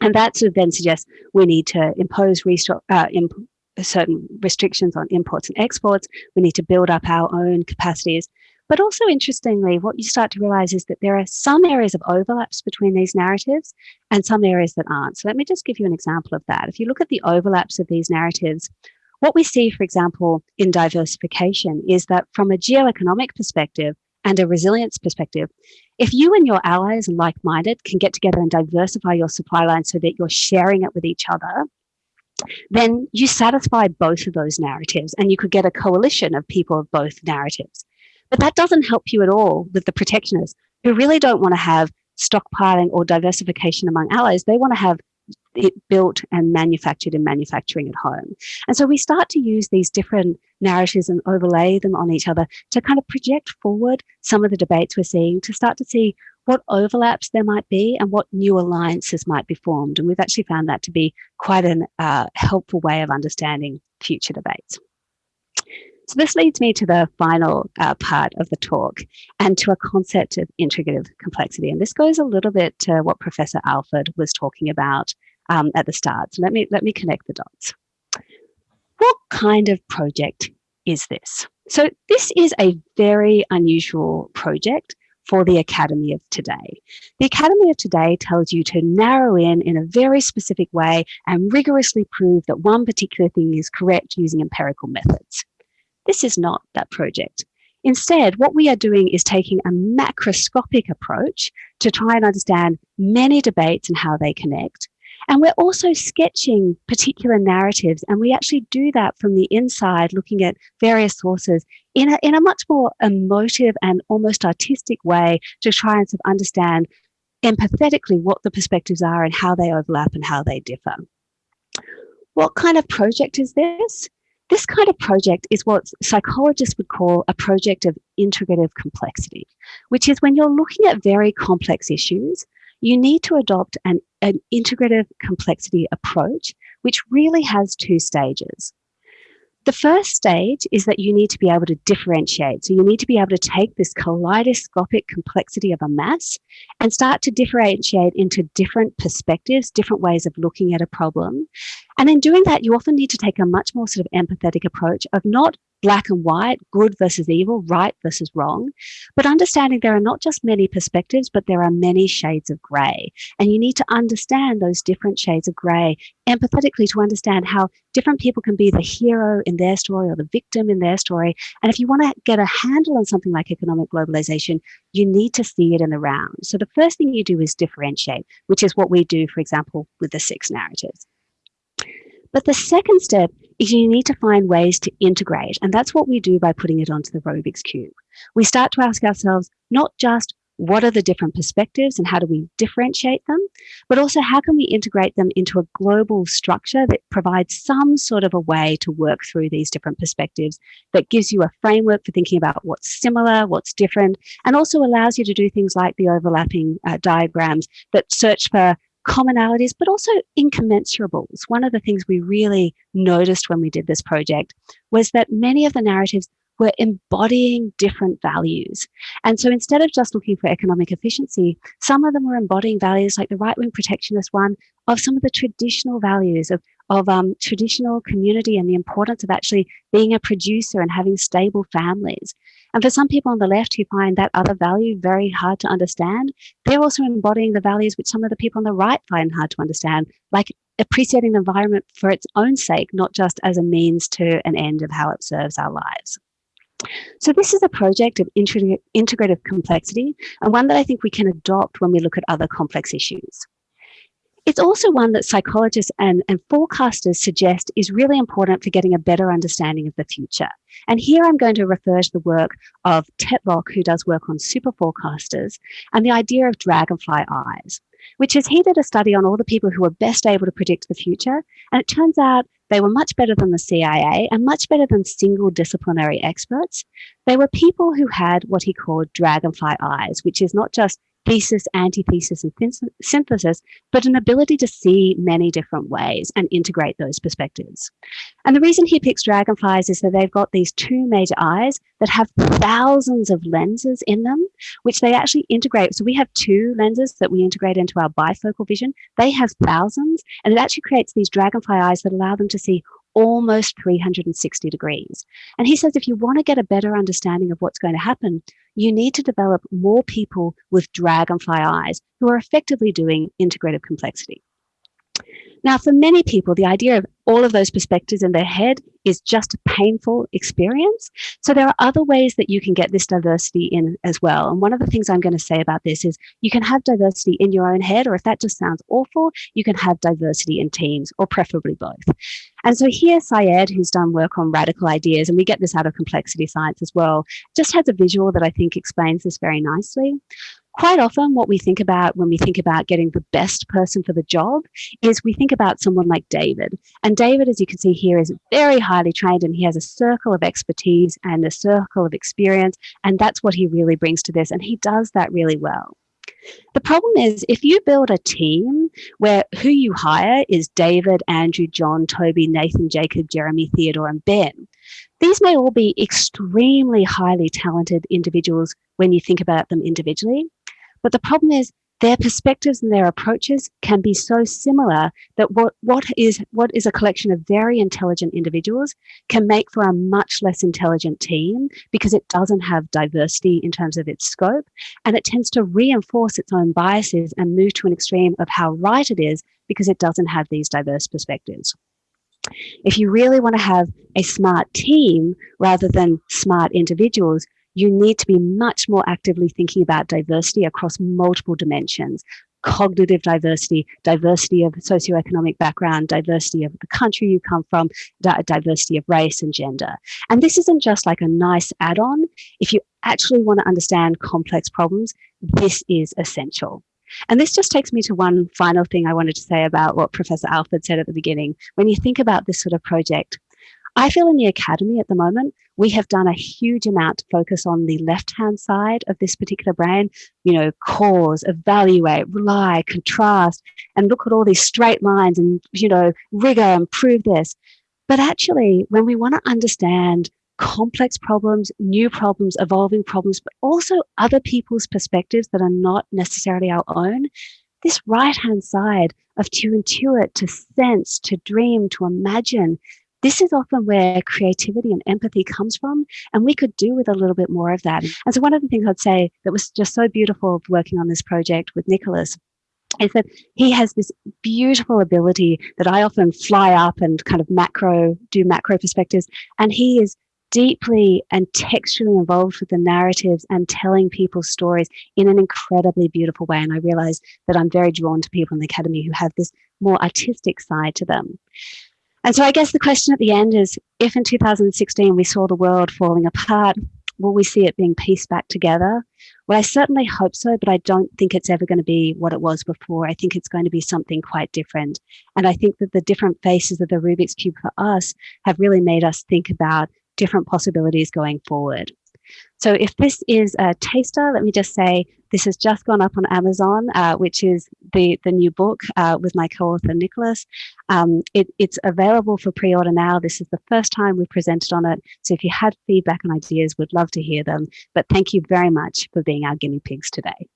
And that sort of then suggests we need to impose uh, imp certain restrictions on imports and exports. We need to build up our own capacities but also interestingly, what you start to realize is that there are some areas of overlaps between these narratives and some areas that aren't. So let me just give you an example of that. If you look at the overlaps of these narratives, what we see, for example, in diversification is that from a geoeconomic perspective and a resilience perspective, if you and your allies and like-minded can get together and diversify your supply line so that you're sharing it with each other, then you satisfy both of those narratives and you could get a coalition of people of both narratives. But that doesn't help you at all with the protectionists who really don't want to have stockpiling or diversification among allies. They want to have built and manufactured in manufacturing at home. And so we start to use these different narratives and overlay them on each other to kind of project forward some of the debates we're seeing to start to see what overlaps there might be and what new alliances might be formed. And we've actually found that to be quite a uh, helpful way of understanding future debates. So this leads me to the final uh, part of the talk and to a concept of integrative complexity. And this goes a little bit to what Professor Alford was talking about um, at the start. So let me, let me connect the dots. What kind of project is this? So this is a very unusual project for the Academy of Today. The Academy of Today tells you to narrow in in a very specific way and rigorously prove that one particular thing is correct using empirical methods. This is not that project. Instead, what we are doing is taking a macroscopic approach to try and understand many debates and how they connect. And we're also sketching particular narratives, and we actually do that from the inside, looking at various sources in a, in a much more emotive and almost artistic way to try and sort of understand empathetically what the perspectives are and how they overlap and how they differ. What kind of project is this? This kind of project is what psychologists would call a project of integrative complexity, which is when you're looking at very complex issues, you need to adopt an, an integrative complexity approach, which really has two stages. The first stage is that you need to be able to differentiate. So you need to be able to take this kaleidoscopic complexity of a mass and start to differentiate into different perspectives, different ways of looking at a problem. And in doing that, you often need to take a much more sort of empathetic approach of not black and white, good versus evil, right versus wrong, but understanding there are not just many perspectives, but there are many shades of gray. And you need to understand those different shades of gray empathetically to understand how different people can be the hero in their story or the victim in their story. And if you want to get a handle on something like economic globalization, you need to see it in the round. So the first thing you do is differentiate, which is what we do, for example, with the six narratives. But the second step you need to find ways to integrate. And that's what we do by putting it onto the Rubik's Cube. We start to ask ourselves, not just what are the different perspectives and how do we differentiate them, but also how can we integrate them into a global structure that provides some sort of a way to work through these different perspectives that gives you a framework for thinking about what's similar, what's different, and also allows you to do things like the overlapping uh, diagrams that search for commonalities, but also incommensurables. One of the things we really noticed when we did this project was that many of the narratives were embodying different values. And so instead of just looking for economic efficiency, some of them were embodying values like the right-wing protectionist one of some of the traditional values of of um, traditional community and the importance of actually being a producer and having stable families. And for some people on the left who find that other value very hard to understand, they're also embodying the values which some of the people on the right find hard to understand, like appreciating the environment for its own sake, not just as a means to an end of how it serves our lives. So this is a project of integrative complexity and one that I think we can adopt when we look at other complex issues. It's also one that psychologists and, and forecasters suggest is really important for getting a better understanding of the future. And here I'm going to refer to the work of Tetlock, who does work on super forecasters, and the idea of dragonfly eyes, which is he did a study on all the people who were best able to predict the future. And it turns out they were much better than the CIA and much better than single disciplinary experts. They were people who had what he called dragonfly eyes, which is not just thesis, antithesis, and synthesis, but an ability to see many different ways and integrate those perspectives. And the reason he picks dragonflies is that they've got these two major eyes that have thousands of lenses in them, which they actually integrate. So we have two lenses that we integrate into our bifocal vision. They have thousands, and it actually creates these dragonfly eyes that allow them to see almost 360 degrees. And he says if you want to get a better understanding of what's going to happen, you need to develop more people with dragonfly eyes who are effectively doing integrative complexity. Now, for many people, the idea of all of those perspectives in their head is just a painful experience. So there are other ways that you can get this diversity in as well. And one of the things I'm going to say about this is you can have diversity in your own head, or if that just sounds awful, you can have diversity in teams, or preferably both. And so here, Syed, who's done work on radical ideas, and we get this out of complexity science as well, just has a visual that I think explains this very nicely quite often what we think about when we think about getting the best person for the job is we think about someone like David. And David, as you can see here, is very highly trained and he has a circle of expertise and a circle of experience. And that's what he really brings to this. And he does that really well. The problem is if you build a team where who you hire is David, Andrew, John, Toby, Nathan, Jacob, Jeremy, Theodore, and Ben, these may all be extremely highly talented individuals when you think about them individually. But the problem is their perspectives and their approaches can be so similar that what, what, is, what is a collection of very intelligent individuals can make for a much less intelligent team because it doesn't have diversity in terms of its scope and it tends to reinforce its own biases and move to an extreme of how right it is because it doesn't have these diverse perspectives. If you really want to have a smart team rather than smart individuals, you need to be much more actively thinking about diversity across multiple dimensions cognitive diversity, diversity of socioeconomic background, diversity of the country you come from, diversity of race and gender. And this isn't just like a nice add-on. If you actually want to understand complex problems, this is essential. And this just takes me to one final thing I wanted to say about what Professor Alford said at the beginning. When you think about this sort of project, I feel in the academy at the moment, we have done a huge amount to focus on the left-hand side of this particular brain, you know, cause, evaluate, rely, contrast, and look at all these straight lines and, you know, rigor and prove this. But actually, when we want to understand complex problems, new problems, evolving problems, but also other people's perspectives that are not necessarily our own, this right-hand side of to intuit, to sense, to dream, to imagine, this is often where creativity and empathy comes from, and we could do with a little bit more of that. Mm. And so one of the things I'd say that was just so beautiful working on this project with Nicholas is that he has this beautiful ability that I often fly up and kind of macro, do macro perspectives, and he is deeply and textually involved with the narratives and telling people's stories in an incredibly beautiful way. And I realize that I'm very drawn to people in the Academy who have this more artistic side to them. And so I guess the question at the end is, if in 2016 we saw the world falling apart, will we see it being pieced back together? Well, I certainly hope so, but I don't think it's ever going to be what it was before. I think it's going to be something quite different. And I think that the different faces of the Rubik's Cube for us have really made us think about different possibilities going forward. So if this is a taster, let me just say this has just gone up on Amazon, uh, which is the, the new book uh, with my co-author Nicholas. Um, it, it's available for pre-order now. This is the first time we've presented on it. So if you had feedback and ideas, we'd love to hear them. But thank you very much for being our guinea pigs today.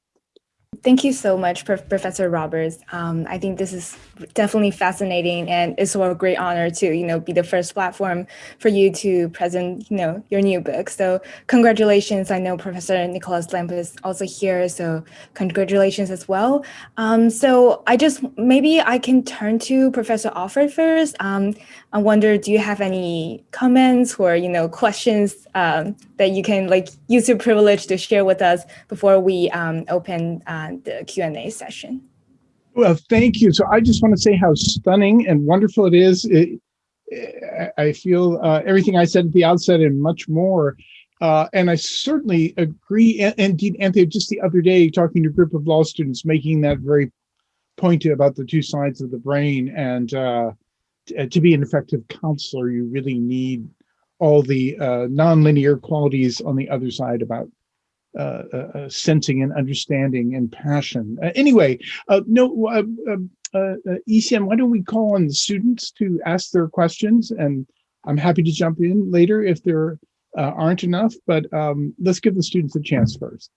Thank you so much, Professor Roberts. Um, I think this is definitely fascinating, and it's a great honor to, you know, be the first platform for you to present, you know, your new book. So congratulations. I know Professor Nicholas Lamp is also here, so congratulations as well. Um, so I just maybe I can turn to Professor Alford first. Um, I wonder, do you have any comments or, you know, questions um, that you can like use your privilege to share with us before we um, open uh, the Q&A session? Well, thank you. So I just want to say how stunning and wonderful it is. It, I feel uh, everything I said at the outset and much more. Uh, and I certainly agree. And indeed, Anthea, just the other day, talking to a group of law students, making that very point about the two sides of the brain and uh, to be an effective counselor, you really need all the uh, nonlinear qualities on the other side about uh, uh, uh sensing and understanding and passion. Uh, anyway, no, uh, ECM, why don't we call on the students to ask their questions? And I'm happy to jump in later if there aren't enough, but um, let's give the students a chance first.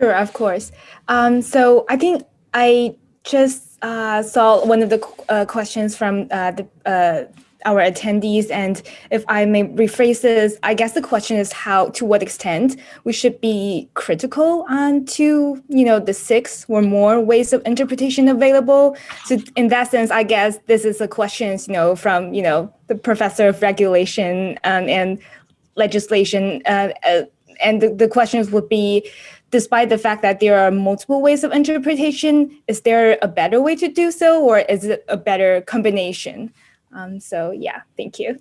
Sure, of course. Um, so I think I just uh, saw one of the uh, questions from uh, the uh, our attendees. And if I may rephrase this, I guess the question is how, to what extent we should be critical on to, you know, the six or more ways of interpretation available. So in that sense, I guess this is a question, you know, from, you know, the professor of regulation um, and legislation. Uh, uh, and the, the questions would be, despite the fact that there are multiple ways of interpretation, is there a better way to do so or is it a better combination? Um, so yeah, thank you.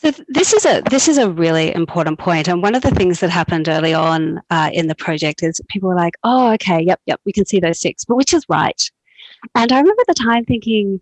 So this is a this is a really important point, and one of the things that happened early on uh, in the project is people were like, "Oh, okay, yep, yep, we can see those six, but which is right?" And I remember the time thinking,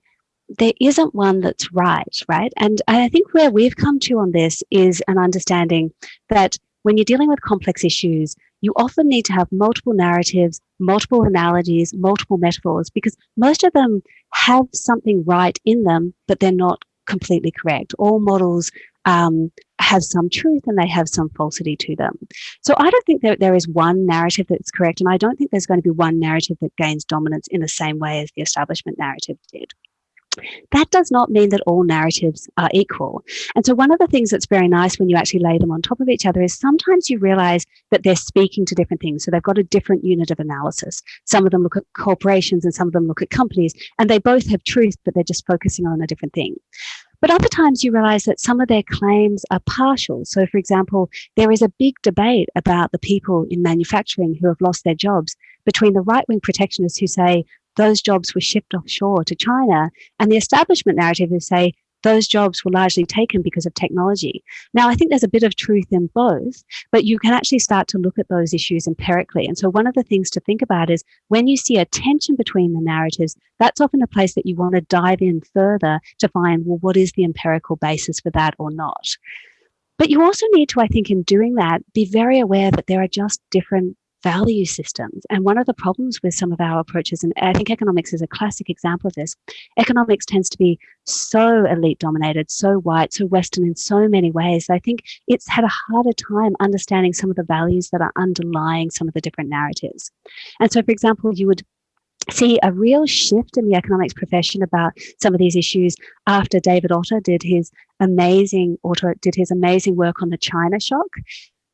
there isn't one that's right, right? And I think where we've come to on this is an understanding that when you're dealing with complex issues, you often need to have multiple narratives, multiple analogies, multiple metaphors, because most of them have something right in them, but they're not completely correct. All models um, have some truth and they have some falsity to them. So I don't think that there is one narrative that's correct, and I don't think there's going to be one narrative that gains dominance in the same way as the establishment narrative did. That does not mean that all narratives are equal. And so one of the things that's very nice when you actually lay them on top of each other is sometimes you realize that they're speaking to different things. So they've got a different unit of analysis. Some of them look at corporations and some of them look at companies, and they both have truth, but they're just focusing on a different thing. But other times you realize that some of their claims are partial. So, for example, there is a big debate about the people in manufacturing who have lost their jobs between the right wing protectionists who say those jobs were shipped offshore to China. And the establishment narrative is say those jobs were largely taken because of technology. Now, I think there's a bit of truth in both, but you can actually start to look at those issues empirically. And so, one of the things to think about is when you see a tension between the narratives, that's often a place that you want to dive in further to find, well, what is the empirical basis for that or not? But you also need to, I think, in doing that, be very aware that there are just different value systems. And one of the problems with some of our approaches, and I think economics is a classic example of this, economics tends to be so elite dominated, so white, so Western in so many ways. I think it's had a harder time understanding some of the values that are underlying some of the different narratives. And so, for example, you would see a real shift in the economics profession about some of these issues after David Autor did his amazing Autor did his amazing work on the China shock.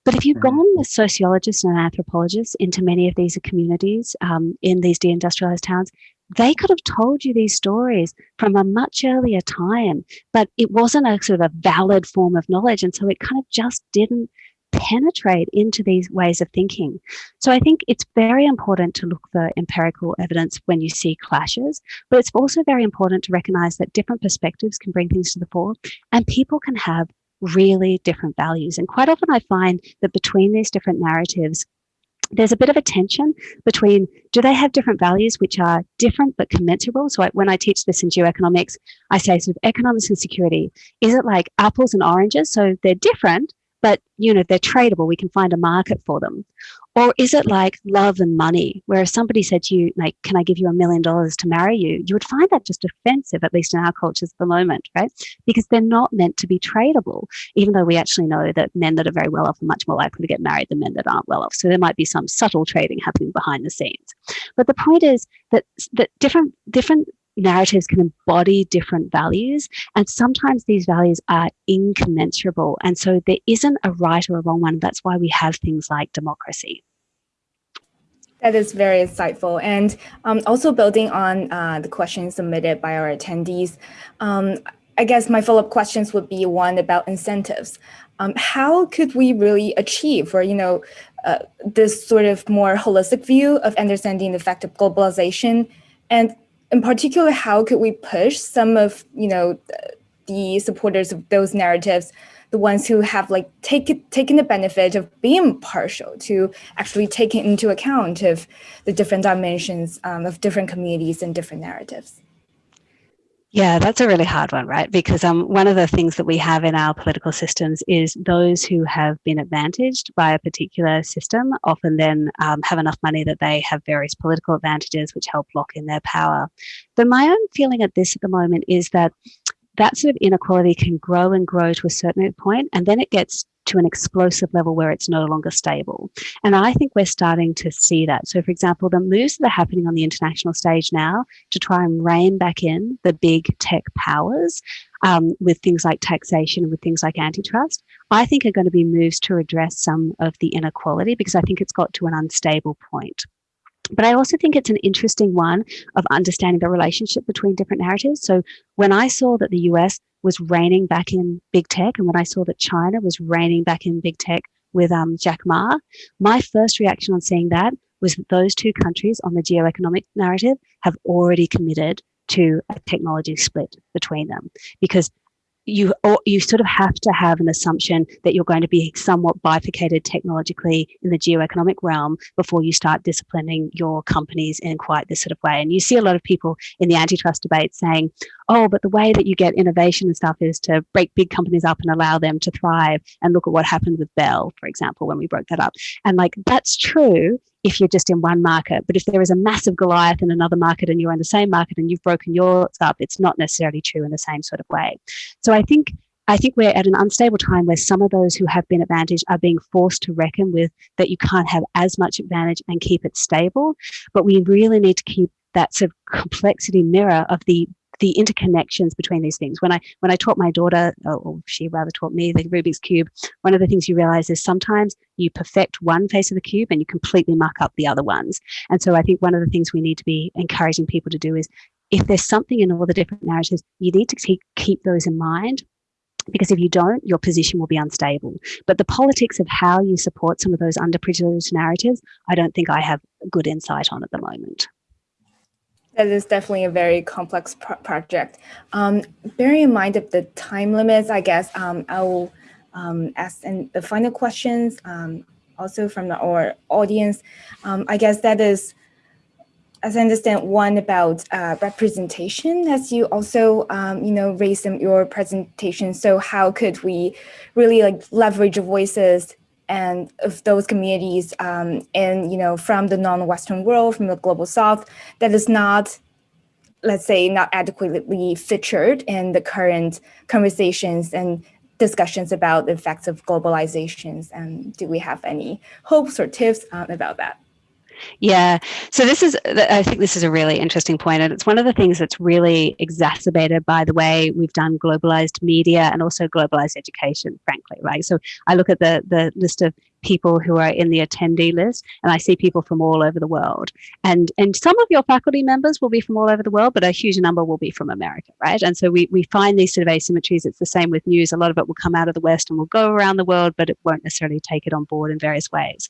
But if you've gone as sociologists and anthropologists into many of these communities um, in these deindustrialized towns, they could have told you these stories from a much earlier time, but it wasn't a sort of a valid form of knowledge. And so it kind of just didn't penetrate into these ways of thinking. So I think it's very important to look for empirical evidence when you see clashes, but it's also very important to recognize that different perspectives can bring things to the fore and people can have really different values. And quite often I find that between these different narratives, there's a bit of a tension between do they have different values which are different but commensurable? So I, when I teach this in geoeconomics, I say sort of economics and security. Is it like apples and oranges? So they're different, but you know they're tradable. We can find a market for them. Or is it like love and money, where if somebody said to you, like, can I give you a million dollars to marry you? You would find that just offensive, at least in our cultures at the moment, right? Because they're not meant to be tradable, even though we actually know that men that are very well off are much more likely to get married than men that aren't well off. So there might be some subtle trading happening behind the scenes. But the point is that that different different narratives can embody different values and sometimes these values are incommensurable and so there isn't a right or a wrong one that's why we have things like democracy that is very insightful. And um, also building on uh, the questions submitted by our attendees, um, I guess my follow-up questions would be one about incentives. Um, how could we really achieve or, you know, uh, this sort of more holistic view of understanding the effect of globalization and in particular, how could we push some of you know the supporters of those narratives, the ones who have like taken taken the benefit of being partial to actually taking into account of the different dimensions um, of different communities and different narratives. Yeah, that's a really hard one, right? Because um, one of the things that we have in our political systems is those who have been advantaged by a particular system often then um, have enough money that they have various political advantages which help lock in their power. But my own feeling at this at the moment is that that sort of inequality can grow and grow to a certain point, and then it gets to an explosive level where it's no longer stable. And I think we're starting to see that. So, for example, the moves that are happening on the international stage now to try and rein back in the big tech powers um, with things like taxation with things like antitrust, I think are going to be moves to address some of the inequality because I think it's got to an unstable point. But I also think it's an interesting one of understanding the relationship between different narratives. So when I saw that the US was reining back in big tech, and when I saw that China was reining back in big tech with um, Jack Ma, my first reaction on seeing that was that those two countries on the geoeconomic narrative have already committed to a technology split between them because you you sort of have to have an assumption that you're going to be somewhat bifurcated technologically in the geoeconomic realm before you start disciplining your companies in quite this sort of way. And you see a lot of people in the antitrust debate saying, oh, but the way that you get innovation and stuff is to break big companies up and allow them to thrive. And look at what happened with Bell, for example, when we broke that up. And like, that's true if you're just in one market. But if there is a massive Goliath in another market and you're in the same market and you've broken yours up, it's not necessarily true in the same sort of way. So I think I think we're at an unstable time where some of those who have been advantaged are being forced to reckon with that you can't have as much advantage and keep it stable. But we really need to keep that sort of complexity mirror of the the interconnections between these things. When I when I taught my daughter, or she rather taught me the Rubik's cube, one of the things you realize is sometimes you perfect one face of the cube and you completely muck up the other ones. And so I think one of the things we need to be encouraging people to do is if there's something in all the different narratives, you need to keep, keep those in mind because if you don't, your position will be unstable. But the politics of how you support some of those underprivileged narratives, I don't think I have good insight on at the moment. That is definitely a very complex pro project. Um, bearing in mind of the time limits, I guess um, I will um, ask and the final questions um, also from the, our audience. Um, I guess that is, as I understand, one about uh, representation, as you also, um, you know, raised in your presentation. So how could we really like leverage voices and of those communities um, and you know from the non-western world from the global south that is not let's say not adequately featured in the current conversations and discussions about the effects of globalizations and do we have any hopes or tips um, about that yeah, so this is, I think this is a really interesting point, and it's one of the things that's really exacerbated by the way we've done globalized media and also globalized education, frankly, right? So I look at the the list of people who are in the attendee list and I see people from all over the world. And and some of your faculty members will be from all over the world, but a huge number will be from America, right? And so we, we find these sort of asymmetries. It's the same with news. A lot of it will come out of the West and will go around the world, but it won't necessarily take it on board in various ways.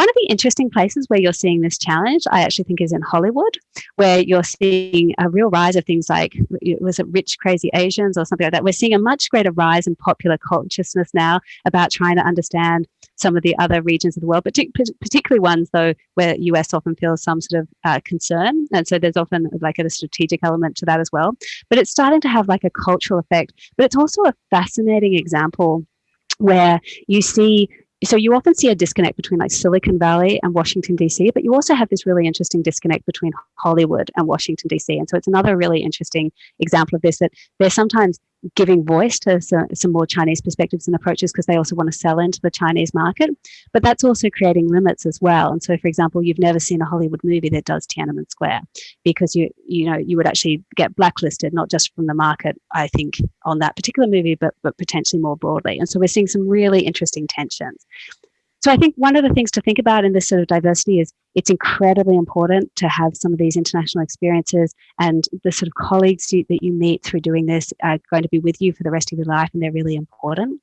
One of the interesting places where you're seeing this challenge, I actually think is in Hollywood, where you're seeing a real rise of things like, was it Rich Crazy Asians or something like that? We're seeing a much greater rise in popular consciousness now about trying to understand some of the other regions of the world, particularly ones though where US often feels some sort of uh, concern. And so there's often like a strategic element to that as well. But it's starting to have like a cultural effect, but it's also a fascinating example where you see so you often see a disconnect between like Silicon Valley and Washington DC, but you also have this really interesting disconnect between Hollywood and Washington DC. And so it's another really interesting example of this that they're sometimes giving voice to some, some more Chinese perspectives and approaches because they also want to sell into the Chinese market. But that's also creating limits as well. And so, for example, you've never seen a Hollywood movie that does Tiananmen Square because you you know you would actually get blacklisted not just from the market, I think, on that particular movie, but but potentially more broadly. And so we're seeing some really interesting tensions. So I think one of the things to think about in this sort of diversity is it's incredibly important to have some of these international experiences and the sort of colleagues you, that you meet through doing this are going to be with you for the rest of your life and they're really important.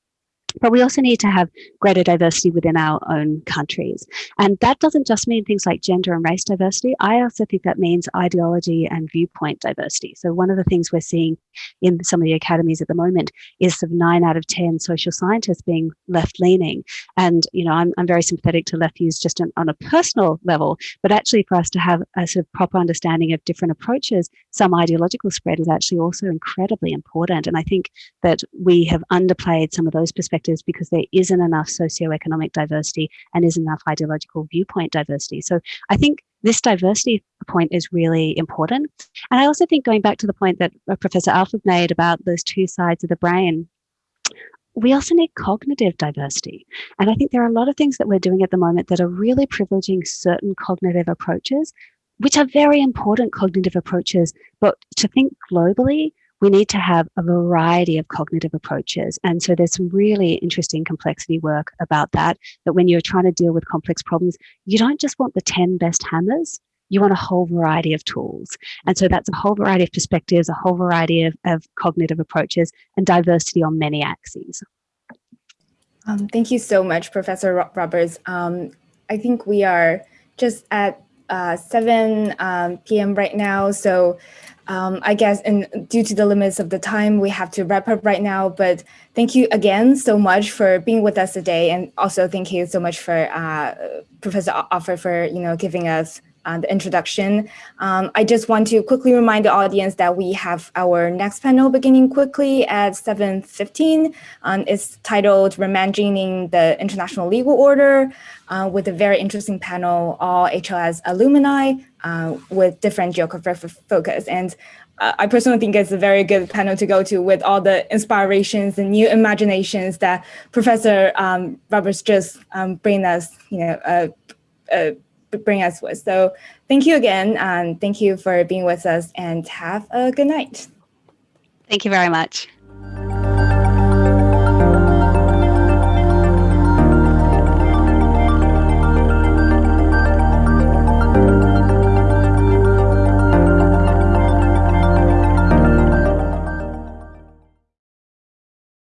But we also need to have greater diversity within our own countries. And that doesn't just mean things like gender and race diversity. I also think that means ideology and viewpoint diversity. So one of the things we're seeing in some of the academies at the moment is of nine out of 10 social scientists being left leaning. And, you know, I'm, I'm very sympathetic to left views just on, on a personal level, but actually for us to have a sort of proper understanding of different approaches, some ideological spread is actually also incredibly important. And I think that we have underplayed some of those perspectives sectors because there isn't enough socioeconomic diversity and isn't enough ideological viewpoint diversity. So I think this diversity point is really important. And I also think going back to the point that uh, Professor Alford made about those two sides of the brain, we also need cognitive diversity. And I think there are a lot of things that we're doing at the moment that are really privileging certain cognitive approaches, which are very important cognitive approaches. But to think globally, we need to have a variety of cognitive approaches. And so there's some really interesting complexity work about that, that when you're trying to deal with complex problems, you don't just want the 10 best hammers, you want a whole variety of tools. And so that's a whole variety of perspectives, a whole variety of, of cognitive approaches and diversity on many axes. Um, thank you so much, Professor Roberts. Um, I think we are just at uh, 7 um, p.m. right now. So um, I guess, and due to the limits of the time, we have to wrap up right now. But thank you again so much for being with us today, and also thank you so much for uh, Professor Alford for you know giving us uh, the introduction. Um, I just want to quickly remind the audience that we have our next panel beginning quickly at 7.15. Um, it's titled Reimagining the International Legal Order uh, with a very interesting panel, all HLS alumni uh, with different geographic focus. And uh, I personally think it's a very good panel to go to with all the inspirations and new imaginations that Professor um, Roberts just um, bring us, you know, uh, uh, bring us with. So thank you again. and thank you for being with us and have a good night. Thank you very much.